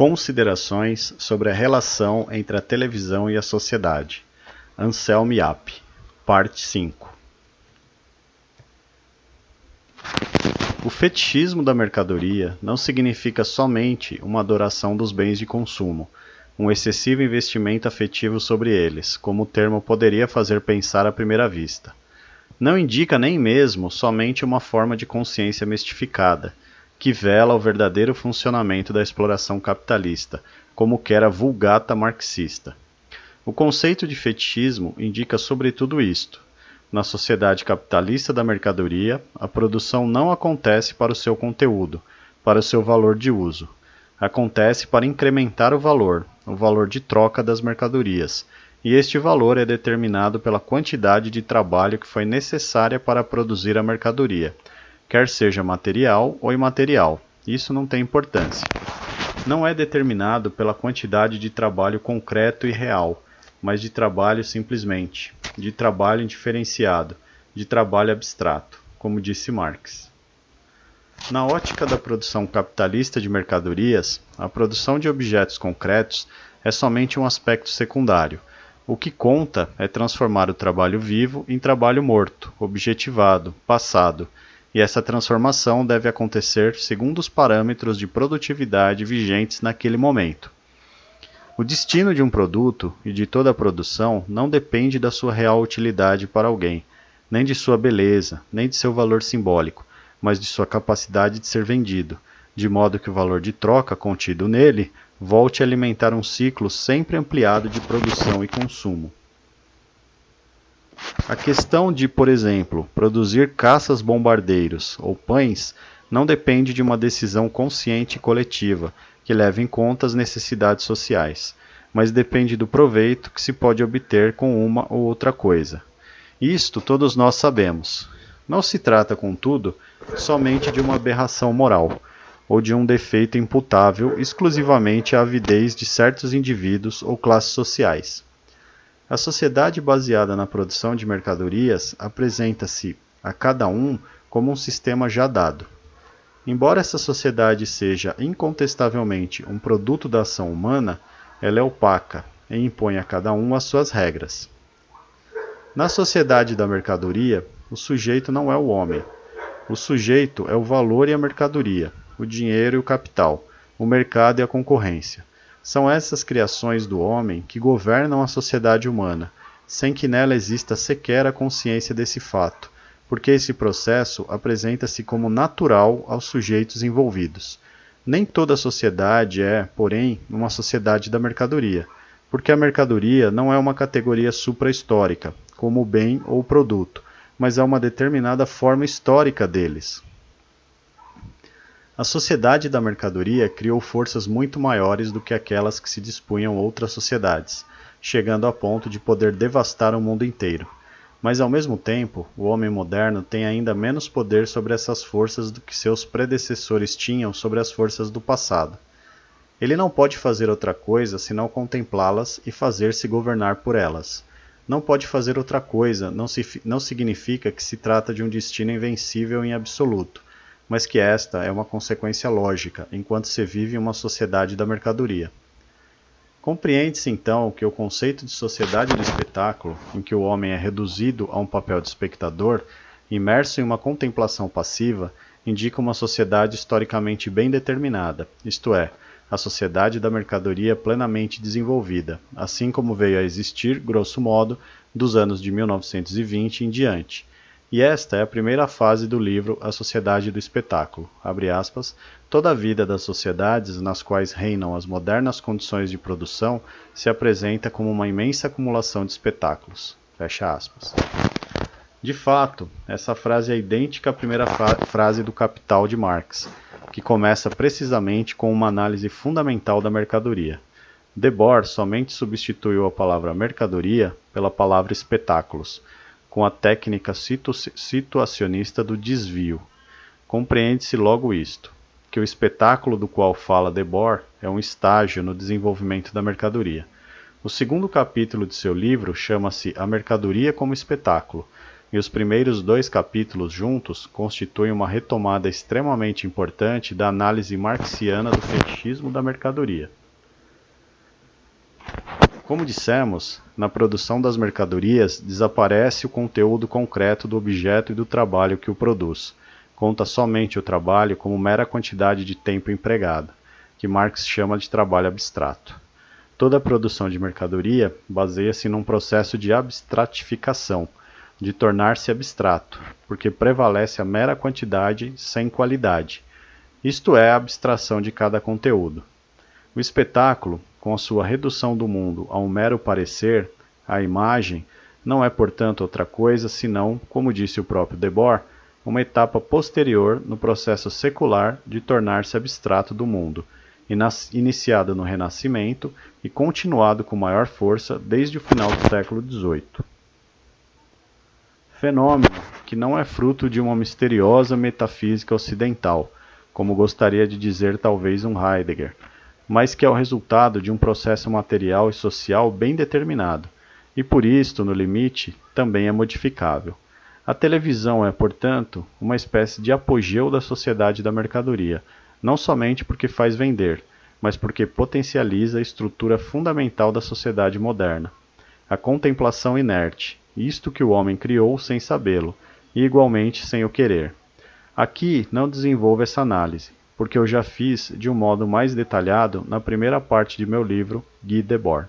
Considerações sobre a relação entre a televisão e a sociedade. Anselmo Yap, parte 5. O fetichismo da mercadoria não significa somente uma adoração dos bens de consumo, um excessivo investimento afetivo sobre eles, como o termo poderia fazer pensar à primeira vista. Não indica nem mesmo somente uma forma de consciência mistificada, que vela o verdadeiro funcionamento da exploração capitalista, como quer a vulgata marxista. O conceito de fetichismo indica sobretudo isto. Na sociedade capitalista da mercadoria, a produção não acontece para o seu conteúdo, para o seu valor de uso. Acontece para incrementar o valor, o valor de troca das mercadorias, e este valor é determinado pela quantidade de trabalho que foi necessária para produzir a mercadoria quer seja material ou imaterial. Isso não tem importância. Não é determinado pela quantidade de trabalho concreto e real, mas de trabalho simplesmente, de trabalho indiferenciado, de trabalho abstrato, como disse Marx. Na ótica da produção capitalista de mercadorias, a produção de objetos concretos é somente um aspecto secundário. O que conta é transformar o trabalho vivo em trabalho morto, objetivado, passado, e essa transformação deve acontecer segundo os parâmetros de produtividade vigentes naquele momento. O destino de um produto e de toda a produção não depende da sua real utilidade para alguém, nem de sua beleza, nem de seu valor simbólico, mas de sua capacidade de ser vendido, de modo que o valor de troca contido nele volte a alimentar um ciclo sempre ampliado de produção e consumo. A questão de, por exemplo, produzir caças bombardeiros ou pães não depende de uma decisão consciente e coletiva que leve em conta as necessidades sociais, mas depende do proveito que se pode obter com uma ou outra coisa. Isto todos nós sabemos. Não se trata, contudo, somente de uma aberração moral ou de um defeito imputável exclusivamente à avidez de certos indivíduos ou classes sociais. A sociedade baseada na produção de mercadorias apresenta-se a cada um como um sistema já dado. Embora essa sociedade seja incontestavelmente um produto da ação humana, ela é opaca e impõe a cada um as suas regras. Na sociedade da mercadoria, o sujeito não é o homem. O sujeito é o valor e a mercadoria, o dinheiro e o capital, o mercado e a concorrência. São essas criações do homem que governam a sociedade humana, sem que nela exista sequer a consciência desse fato, porque esse processo apresenta-se como natural aos sujeitos envolvidos. Nem toda sociedade é, porém, uma sociedade da mercadoria, porque a mercadoria não é uma categoria suprahistórica, como bem ou produto, mas é uma determinada forma histórica deles. A sociedade da mercadoria criou forças muito maiores do que aquelas que se dispunham outras sociedades, chegando a ponto de poder devastar o mundo inteiro. Mas ao mesmo tempo, o homem moderno tem ainda menos poder sobre essas forças do que seus predecessores tinham sobre as forças do passado. Ele não pode fazer outra coisa senão contemplá-las e fazer-se governar por elas. Não pode fazer outra coisa não, se, não significa que se trata de um destino invencível em absoluto mas que esta é uma consequência lógica, enquanto se vive em uma sociedade da mercadoria. Compreende-se então que o conceito de sociedade do espetáculo, em que o homem é reduzido a um papel de espectador, imerso em uma contemplação passiva, indica uma sociedade historicamente bem determinada, isto é, a sociedade da mercadoria plenamente desenvolvida, assim como veio a existir, grosso modo, dos anos de 1920 em diante, e esta é a primeira fase do livro A Sociedade do Espetáculo. Aspas, Toda a vida das sociedades nas quais reinam as modernas condições de produção se apresenta como uma imensa acumulação de espetáculos. Fecha aspas. De fato, essa frase é idêntica à primeira frase do Capital de Marx, que começa precisamente com uma análise fundamental da mercadoria. Debord somente substituiu a palavra mercadoria pela palavra espetáculos com a técnica situacionista do desvio. Compreende-se logo isto, que o espetáculo do qual fala Debord é um estágio no desenvolvimento da mercadoria. O segundo capítulo de seu livro chama-se A Mercadoria como Espetáculo, e os primeiros dois capítulos juntos constituem uma retomada extremamente importante da análise marxiana do fetichismo da mercadoria. Como dissemos, na produção das mercadorias desaparece o conteúdo concreto do objeto e do trabalho que o produz. Conta somente o trabalho como mera quantidade de tempo empregada, que Marx chama de trabalho abstrato. Toda a produção de mercadoria baseia-se num processo de abstratificação, de tornar-se abstrato, porque prevalece a mera quantidade sem qualidade, isto é, a abstração de cada conteúdo. O espetáculo, com a sua redução do mundo a um mero parecer, a imagem, não é, portanto, outra coisa senão, como disse o próprio Debord, uma etapa posterior no processo secular de tornar-se abstrato do mundo, iniciado no Renascimento e continuado com maior força desde o final do século XVIII. Fenômeno que não é fruto de uma misteriosa metafísica ocidental, como gostaria de dizer talvez um Heidegger, mas que é o resultado de um processo material e social bem determinado, e por isto, no limite, também é modificável. A televisão é, portanto, uma espécie de apogeu da sociedade da mercadoria, não somente porque faz vender, mas porque potencializa a estrutura fundamental da sociedade moderna. A contemplação inerte, isto que o homem criou sem sabê-lo, e igualmente sem o querer. Aqui não desenvolvo essa análise, porque eu já fiz de um modo mais detalhado na primeira parte de meu livro Guy Debord.